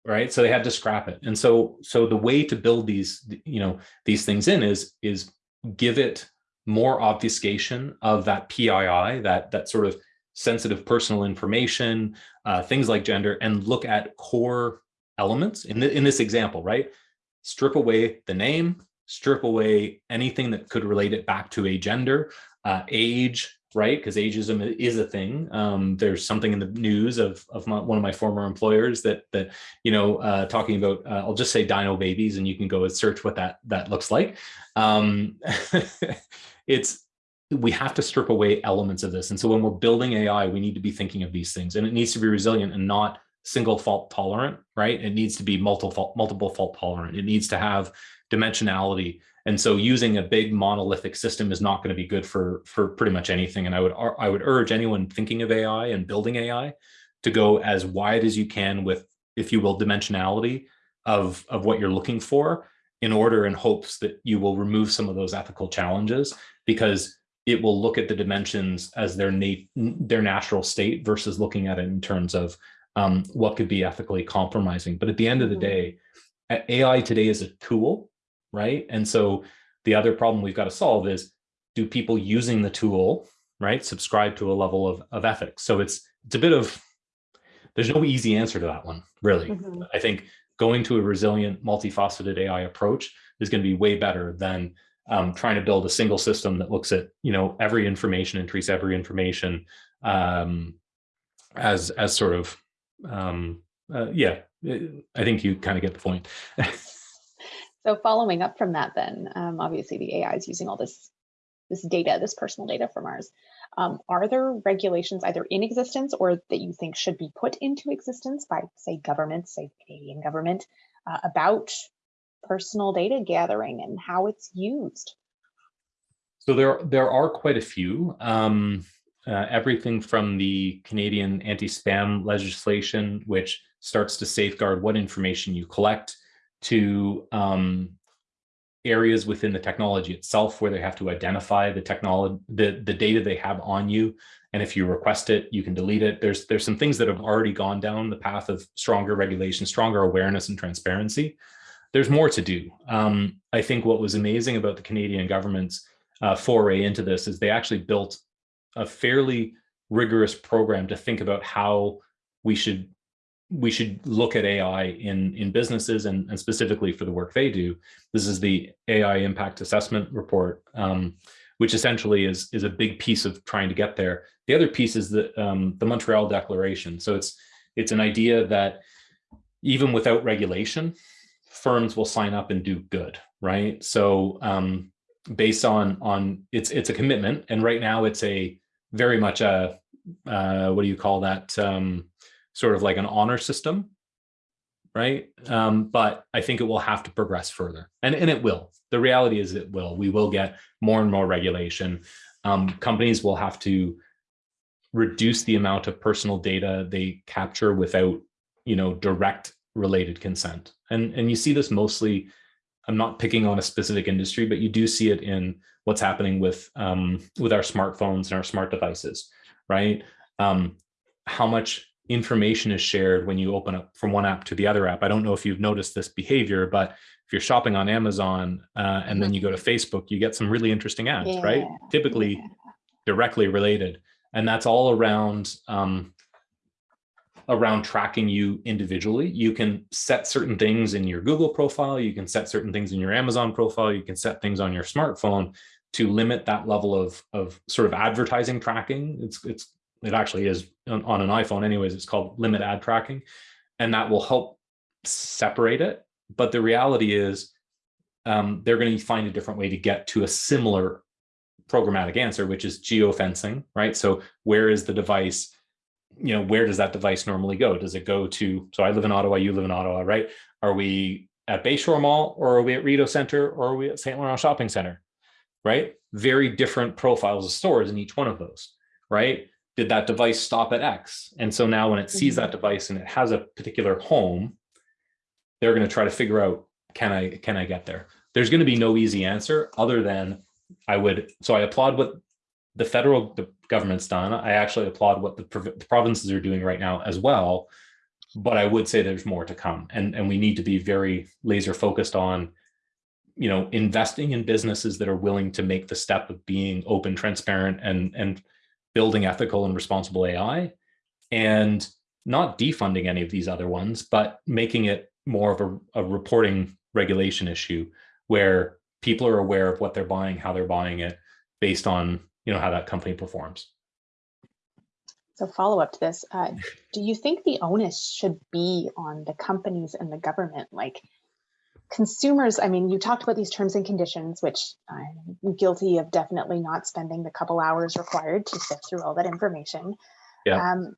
right? So they had to scrap it. And so so the way to build these, you know, these things in is is give it more obfuscation of that PII, that that sort of sensitive personal information, uh, things like gender, and look at core elements in the, in this example, right? Strip away the name, strip away anything that could relate it back to a gender, uh, age, right? Because ageism is a thing. Um, there's something in the news of of my, one of my former employers that that you know uh, talking about. Uh, I'll just say dino babies, and you can go and search what that that looks like. Um, it's we have to strip away elements of this, and so when we're building AI, we need to be thinking of these things, and it needs to be resilient and not single fault tolerant, right? It needs to be multiple fault, multiple fault tolerant. It needs to have dimensionality. And so using a big monolithic system is not going to be good for, for pretty much anything. And I would, I would urge anyone thinking of AI and building AI to go as wide as you can with, if you will, dimensionality of, of what you're looking for in order in hopes that you will remove some of those ethical challenges because it will look at the dimensions as their, nat their natural state versus looking at it in terms of um, what could be ethically compromising. But at the end of the Mhm. day, AI today is a tool, right? And so the other problem we've got to solve is do people using the tool, right, subscribe to a level of, of ethics? So it's it's a bit of there's no easy answer to that one, really. Mhm. I think going to a resilient, multifaceted AI approach is going to be way better than um, trying to build a single system that looks at you know every information and treats every information um, as as sort of um, uh, yeah. I think you kind of get the point. So following up from that, then um, obviously the AI is using all this this data, this personal data from ours. Um, are there regulations either in existence or that you think should be put into existence by, say, governments, say Canadian government, uh, about personal data gathering and how it's used? So there, there are quite a few. Um, uh, everything from the Canadian anti-spam legislation, which starts to safeguard what information you collect, to um, areas within the technology itself where they have to identify the technology, the, the data they have on you. And if you request it, you can delete it. There's, there's some things that have already gone down the path of stronger regulation, stronger awareness and transparency. There's more to do. Um, I think what was amazing about the Canadian government's uh, foray into this is they actually built a fairly rigorous program to think about how we should we should look at AI in in businesses and, and specifically for the work they do. This is the AI impact assessment report, um, which essentially is is a big piece of trying to get there. The other piece is the um, the Montreal Declaration. So it's it's an idea that even without regulation, firms will sign up and do good, right? So um, based on on it's it's a commitment, and right now it's a very much a uh, what do you call that? Um, sort of like an honor system, right? Um, but I think it will have to progress further, and and it will. The reality is it will. We will get more and more regulation. Um, companies will have to reduce the amount of personal data they capture without, you know, direct related consent. And and you see this mostly. I'm not picking on a specific industry, but you do see it in what's happening with um, with our smartphones and our smart devices, right? Um, how much information is shared when you open up from one app to the other app. I don't know if you've noticed this behavior, but if you're shopping on Amazon uh, and then you go to Facebook, you get some really interesting ads, right? Typically yeah. directly related. And that's all around um, around tracking you individually. You can set certain things in your Google profile. You can set certain things in your Amazon profile. You can set things on your smartphone to limit that level of, of sort of advertising tracking. It's, it's, it actually is on, on an iPhone anyways, it's called limit ad tracking. And that will help separate it. But the reality is um, they're going to find a different way to get to a similar programmatic answer, which is geofencing, right? So where is the device? You know, where does that device normally go? Does it go to, so I live in Ottawa, you live in Ottawa, right? Are we at Bayshore Mall or are we at Rideau Center or are we at St. Laurent Shopping Center, right? very different profiles of stores in each one of those, right? Did that device stop at X? And so now when it sees mm-hmm. that device and it has a particular home, they're going to try to figure out, can I, can I get there? There's going to be no easy answer other than I would, so I applaud what the federal the government's done. I actually applaud what the, the provinces are doing right now as well. But I would say there's more to come and, and we need to be very laser focused on you know, investing in businesses that are willing to make the step of being open, transparent, and and building ethical and responsible AI, and not defunding any of these other ones, but making it more of a, a reporting regulation issue where people are aware of what they're buying, how they're buying it, based on you know how that company performs. So follow up to this, uh, do you think the onus should be on the companies and the government? Like, consumers, I mean, you talked about these terms and conditions, which I'm guilty of definitely not spending the couple hours required to sift through all that information. Yeah. Um,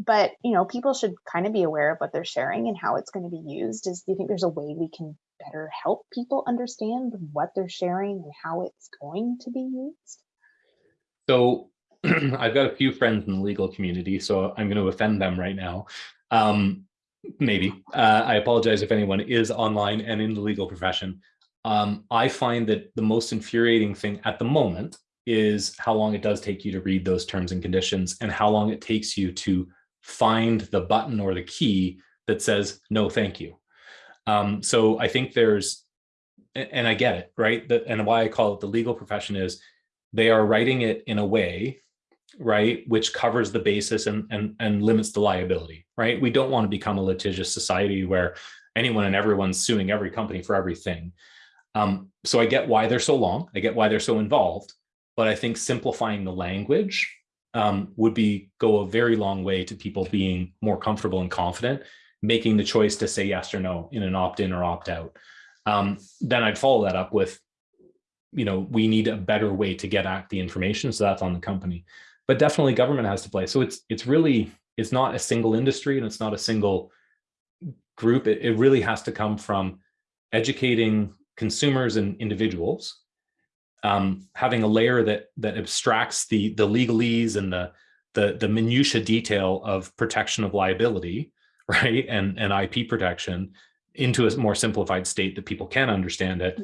but you know, people should kind of be aware of what they're sharing and how it's going to be used. Is do you think there's a way we can better help people understand what they're sharing and how it's going to be used? So I've got a few friends in the legal community, so I'm going to offend them right now. Um, maybe. Uh, I apologize if anyone is online and in the legal profession. Um, I find that the most infuriating thing at the moment is how long it does take you to read those terms and conditions and how long it takes you to find the button or the key that says, no, thank you. Um, so I think there's, and I get it, right? That, and why I call it the legal profession is they are writing it in a way right, which covers the basis and, and, and limits the liability, right? We don't want to become a litigious society where anyone and everyone's suing every company for everything. Um, so I get why they're so long. I get why they're so involved, but I think simplifying the language um, would be go a very long way to people being more comfortable and confident, making the choice to say yes or no in an opt-in or opt-out. Um, then I'd follow that up with, you know, we need a better way to get at the information. So that's on the company but definitely government has to play. So it's it's really it's not a single industry and it's not a single group. It, it really has to come from educating consumers and individuals, um, having a layer that that abstracts the the legalese and the the the minutia detail of protection of liability, right, and and IP protection into a more simplified state that people can understand it.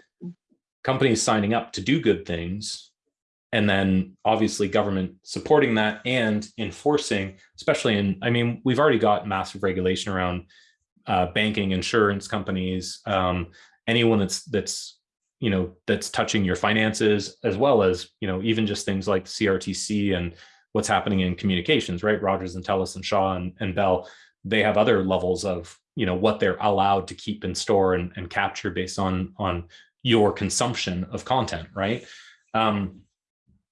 Companies signing up to do good things and then obviously government supporting that and enforcing, especially in, I mean, we've already got massive regulation around uh, banking, insurance companies, um, anyone that's that's you know that's touching your finances, as well as you know even just things like CRTC and what's happening in communications, right? Rogers and Telus and Shaw and, and Bell, they have other levels of you know what they're allowed to keep in store and, and capture based on on your consumption of content, right? Um,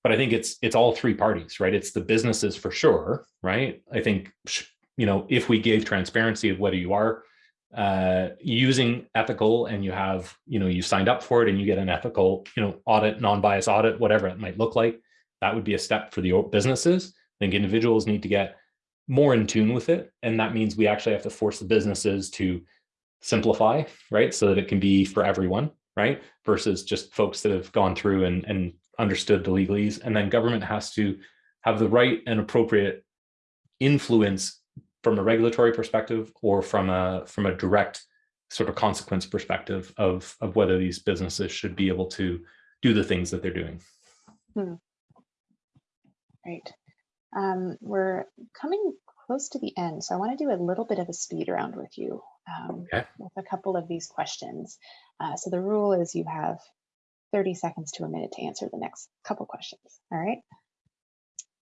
but I think it's it's all three parties, right? It's the businesses for sure, right? I think you know if we gave transparency of whether you are uh, using ethical and you have you know you signed up for it and you get an ethical you know audit, non-bias audit, whatever it might look like, that would be a step for the businesses. I think individuals need to get more in tune with it, and that means we actually have to force the businesses to simplify, right, so that it can be for everyone, right, versus just folks that have gone through and and understood the legalese, and then government has to have the right and appropriate influence from a regulatory perspective or from a from a direct sort of consequence perspective of of whether these businesses should be able to do the things that they're doing. Hmm. Right. Um, we're coming close to the end, so I want to do a little bit of a speed round with you um, okay. with a couple of these questions. Uh, so the rule is you have 30 seconds to a minute to answer the next couple questions. All right.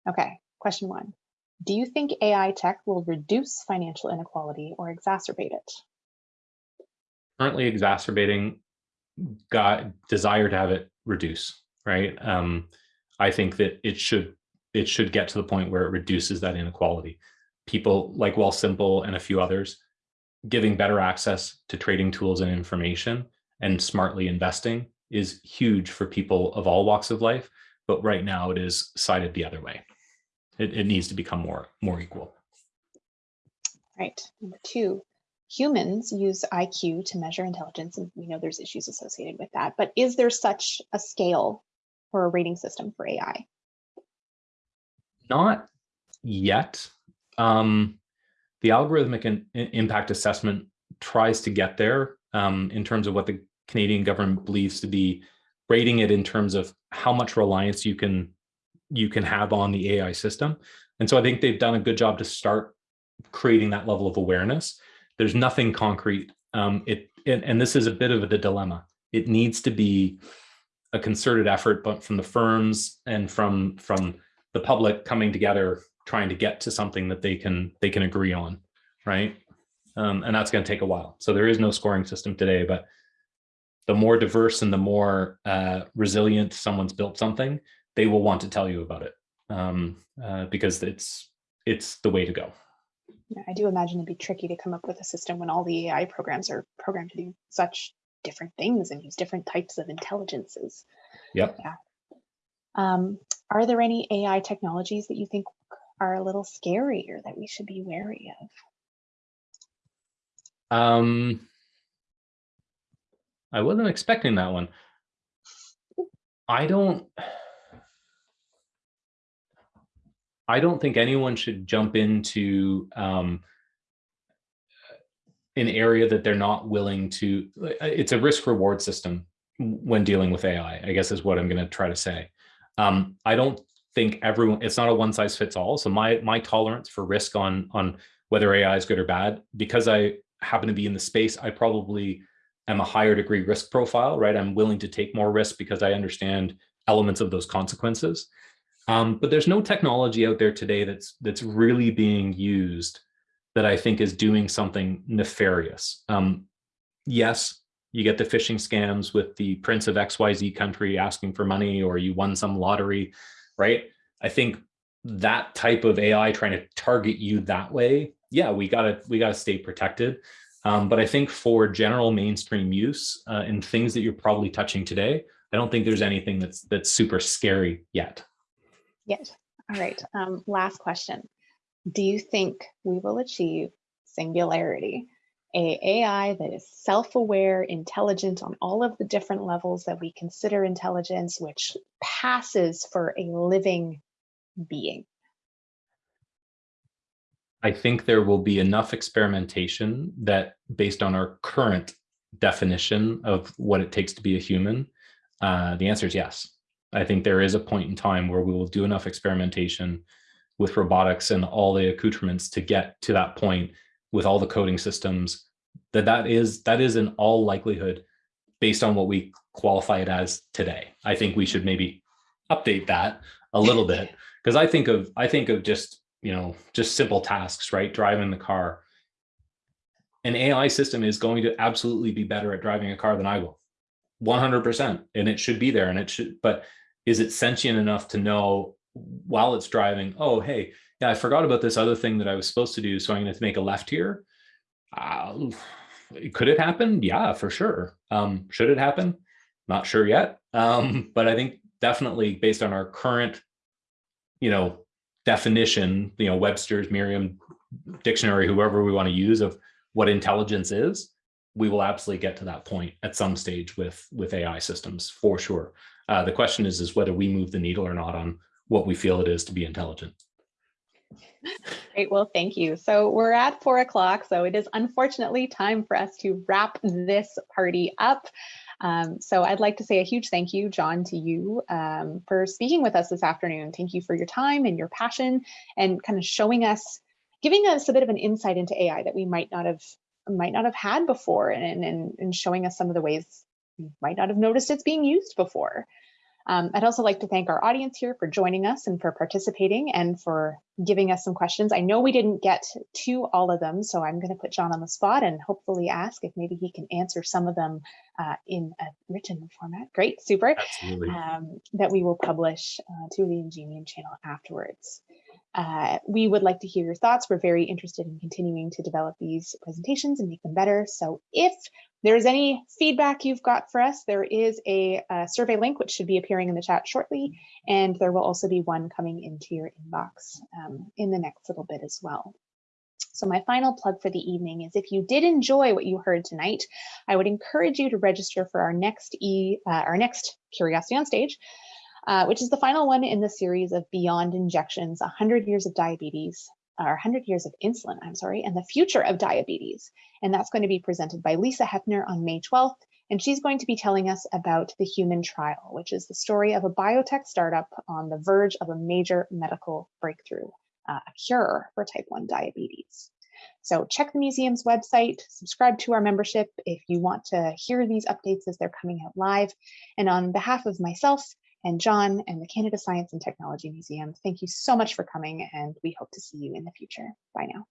Okay, question one. Do you think AI tech will reduce financial inequality or exacerbate it? Currently exacerbating got desire to have it reduce, right? Um, I think that it should it should get to the point where it reduces that inequality. People like Wealthsimple and a few others giving better access to trading tools and information and smartly investing is huge for people of all walks of life, but right now it is sided the other way. It, it needs to become more, more equal. Right. Number two, humans use IQ to measure intelligence, and we know there's issues associated with that. But is there such a scale or a rating system for AI? Not yet. Um, the algorithmic in, in impact assessment tries to get there um, in terms of what the Canadian government believes to be rating it in terms of how much reliance you can you can have on the AI system. And so I think they've done a good job to start creating that level of awareness. There's nothing concrete. Um, it and, and this is a bit of a dilemma. It needs to be a concerted effort, but from the firms and from from the public coming together, trying to get to something that they can they can agree on, right? Um, and that's going to take a while. So there is no scoring system today, but the more diverse and the more uh, resilient someone's built something, they will want to tell you about it um, uh, because it's it's the way to go. Yeah, I do imagine it'd be tricky to come up with a system when all the AI programs are programmed to do such different things and use different types of intelligences. Yep. Yeah. Um, are there any AI technologies that you think are a little scary or that we should be wary of? Um, I wasn't expecting that one. I don't. I don't think anyone should jump into um, an area that they're not willing to. It's a risk reward system when dealing with AI, I guess is what I'm going to try to say. Um, I don't think everyone, it's not a one size fits all. So my my tolerance for risk on on whether AI is good or bad, because I happen to be in the space, I probably am a higher degree risk profile, right? I'm willing to take more risk because I understand elements of those consequences. Um, but there's no technology out there today that's that's really being used that I think is doing something nefarious. Um, yes, you get the phishing scams with the prince of XYZ country asking for money or you won some lottery, right? I think that type of AI trying to target you that way, yeah, we gotta we gotta stay protected. Um, but I think for general mainstream use uh, and things that you're probably touching today, I don't think there's anything that's that's super scary yet. Yet. All right. Um, last question. Do you think we will achieve singularity, a AI that is self-aware, intelligent on all of the different levels that we consider intelligence, which passes for a living being? I think there will be enough experimentation that based on our current definition of what it takes to be a human, uh, the answer is yes. I think there is a point in time where we will do enough experimentation with robotics and all the accoutrements to get to that point with all the coding systems that that is that is in all likelihood based on what we qualify it as today. I think we should maybe update that a little bit because I think of I think of just you know just simple tasks right? Driving the car. An AI system is going to absolutely be better at driving a car than I will. 100% and it should be there and it should but is it sentient enough to know while it's driving, oh, hey, yeah, I forgot about this other thing that I was supposed to do. So I'm going to make a left here. Uh, could it happen? Yeah, for sure. Um, should it happen? Not sure yet. Um, but I think definitely based on our current, you know, definition, you know, Webster's, Merriam dictionary, whoever we want to use of what intelligence is, we will absolutely get to that point at some stage with with AI systems for sure. Uh, the question is, is whether we move the needle or not on what we feel it is to be intelligent. Great, well, thank you. So we're at four o'clock, so it is unfortunately time for us to wrap this party up. Um, so I'd like to say a huge thank you, John, to you um, for speaking with us this afternoon. Thank you for your time and your passion and kind of showing us, giving us a bit of an insight into AI that we might not have might not have had before and, and, and showing us some of the ways we might not have noticed it's being used before. Um, I'd also like to thank our audience here for joining us and for participating and for giving us some questions. I know we didn't get to all of them, so I'm going to put John on the spot and hopefully ask if maybe he can answer some of them uh, in a written format. Great, super. Um, that we will publish uh, to the Ingenium channel afterwards. Uh, we would like to hear your thoughts. We're very interested in continuing to develop these presentations and make them better. So if there's any feedback you've got for us, there is a, a, survey link which should be appearing in the chat shortly, and there will also be one coming into your inbox um, in the next little bit as well. So my final plug for the evening is if you did enjoy what you heard tonight, I would encourage you to register for our next e uh, our next Curiosity on Stage. Uh, which is the final one in the series of Beyond Injections, 100 Years of Diabetes, or 100 Years of Insulin, I'm sorry, and the Future of Diabetes. And that's going to be presented by Lisa Hepner on May 12th. And she's going to be telling us about the human trial, which is the story of a biotech startup on the verge of a major medical breakthrough, uh, a cure for type 1 diabetes. So check the museum's website, subscribe to our membership if you want to hear these updates as they're coming out live. And on behalf of myself and John and the Canada Science and Technology Museum, thank you so much for coming and we hope to see you in the future. Bye now.